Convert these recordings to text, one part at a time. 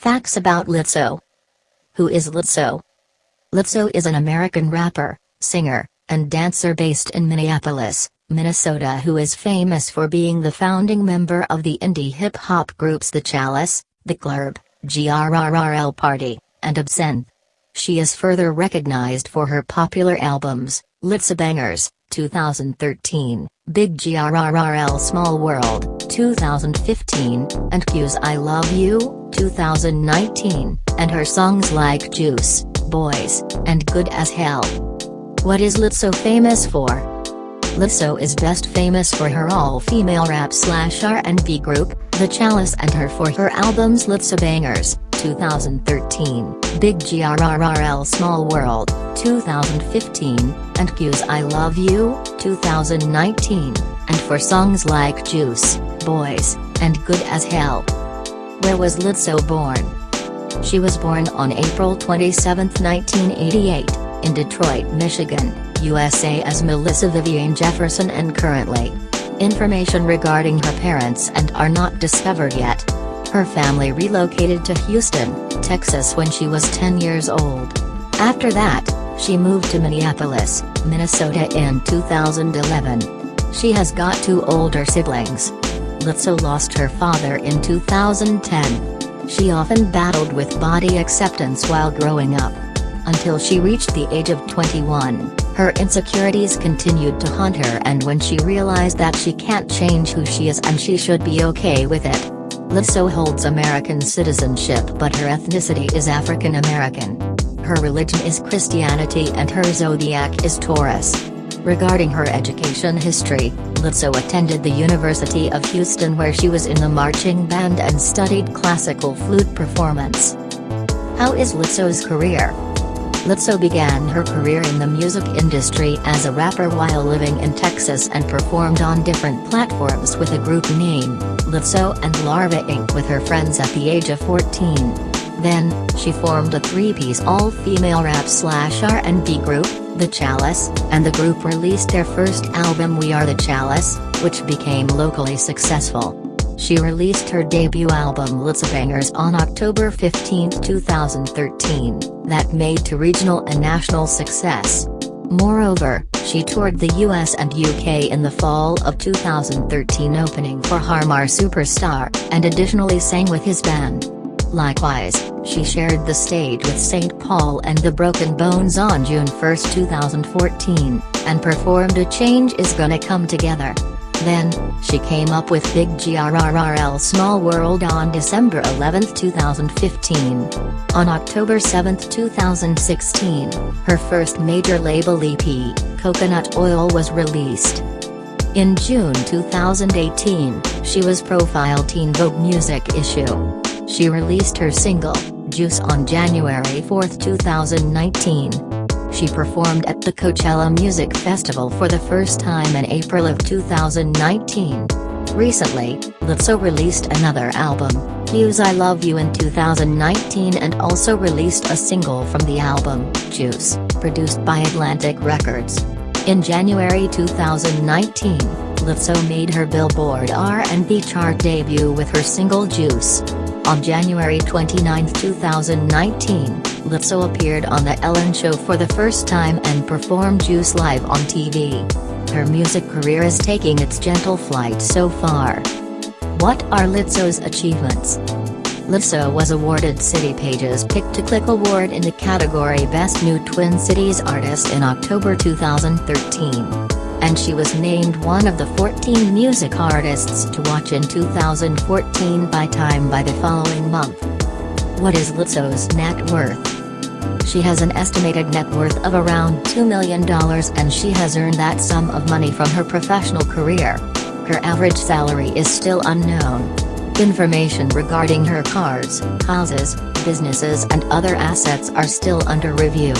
Facts about Lizzo. Who is Lizzo? Lizzo is an American rapper, singer, and dancer based in Minneapolis, Minnesota who is famous for being the founding member of the indie hip-hop groups The Chalice, The Glurb, GRRRL Party, and Absinthe. She is further recognized for her popular albums, Lizzobangers, 2013, Big GRRRL Small World, 2015, and Cuz I Love You, 2019, and her songs like Juice, Boys, and Good as Hell. What is Lizzo famous for? Lizzo is best famous for her all-female rap slash R&B group, The Chalice and her for her albums Lizzobangers, 2013, Big GRRRL Small World, 2015, and Cuz I Love You, 2019, and for songs like Juice, Boys, and Good as Hell. Where was Lizzo born? She was born on April 27, 1988, in Detroit, Michigan, USA as Melissa Vivian Jefferson and currently. Information regarding her parents and are not discovered yet. Her family relocated to Houston, Texas when she was 10 years old. After that, she moved to Minneapolis, Minnesota in 2011. She has got two older siblings. Lizzo lost her father in 2010. She often battled with body acceptance while growing up. Until she reached the age of 21, her insecurities continued to haunt her and when she realized that she can't change who she is and she should be okay with it. Lizzo holds American citizenship but her ethnicity is African American. Her religion is Christianity and her zodiac is Taurus. Regarding her education history, Lizzo attended the University of Houston where she was in the marching band and studied classical flute performance. How is Lizzo's career? Lizzo began her career in the music industry as a rapper while living in Texas and performed on different platforms with a group name, Lizzo and Larva Inc. with her friends at the age of 14. Then, she formed a three-piece all-female rap slash R&B group, The Chalice, and the group released their first album We Are The Chalice, which became locally successful. She released her debut album Lizzobangers on October 15, 2013, that made to regional and national success. Moreover, she toured the US and UK in the fall of 2013 opening for Harmar Superstar, and additionally sang with his band. Likewise, she shared the stage with St. Paul and the Broken Bones on June 1, 2014, and performed A Change Is Gonna Come Together. Then, she came up with Big GRRRL Small World on December 11, 2015. On October 7, 2016, her first major label EP, Coconut Oil was released. In June 2018, she was profiled Teen Vogue Music issue. She released her single, Juice on January 4, 2019. She performed at the Coachella Music Festival for the first time in April of 2019. Recently, Lizzo released another album, Cuz I Love You in 2019 and also released a single from the album, Juice, produced by Atlantic Records. In January 2019, Lizzo made her Billboard R&B chart debut with her single Juice. On January 29, 2019, Lizzo appeared on The Ellen Show for the first time and performed Juice live on TV. Her music career is taking its gentle flight so far. What are Lizzo's achievements? Lizzo was awarded City Page's Pick to Click Award in the category Best New Twin Cities Artist in October 2013 and she was named one of the 14 music artists to watch in 2014 by Time by the following month. What is Lizzo's net worth? She has an estimated net worth of around $2 million and she has earned that sum of money from her professional career. Her average salary is still unknown. Information regarding her cars, houses, businesses and other assets are still under review.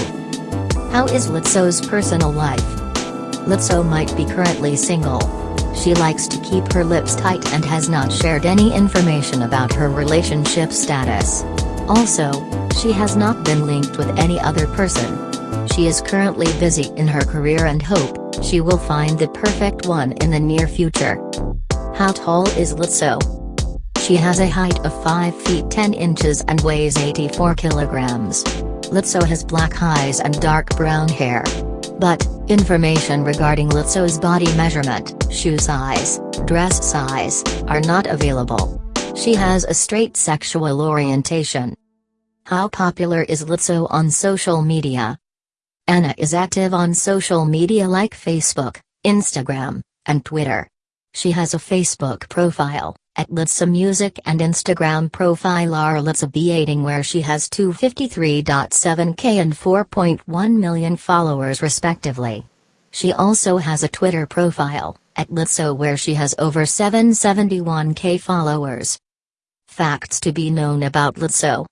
How is Lizzo's personal life? Lizzo might be currently single. She likes to keep her lips tight and has not shared any information about her relationship status. Also, she has not been linked with any other person. She is currently busy in her career and hope she will find the perfect one in the near future. How tall is Lizzo? She has a height of 5 feet 10 inches and weighs 84 kilograms. Lizzo has black eyes and dark brown hair. But, information regarding Lizzo's body measurement, shoe size, dress size, are not available. She has a straight sexual orientation. How popular is Lizzo on social media? Anna is active on social media like Facebook, Instagram, and Twitter. She has a Facebook profile, at Lizzo Music and Instagram profile are Lizzo B18 where she has 253.7k and 4.1 million followers respectively. She also has a Twitter profile, at Lizzo where she has over 771k followers. Facts to be known about Lizzo.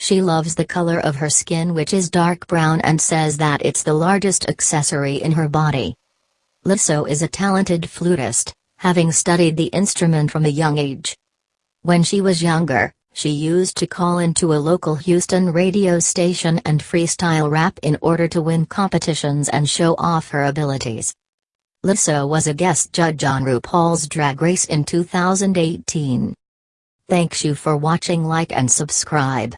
She loves the color of her skin which is dark brown and says that it's the largest accessory in her body. Lizzo is a talented flutist, having studied the instrument from a young age. When she was younger, she used to call into a local Houston radio station and freestyle rap in order to win competitions and show off her abilities. Lizzo was a guest judge on RuPaul's Drag Race in 2018. Thanks you for watching like and subscribe.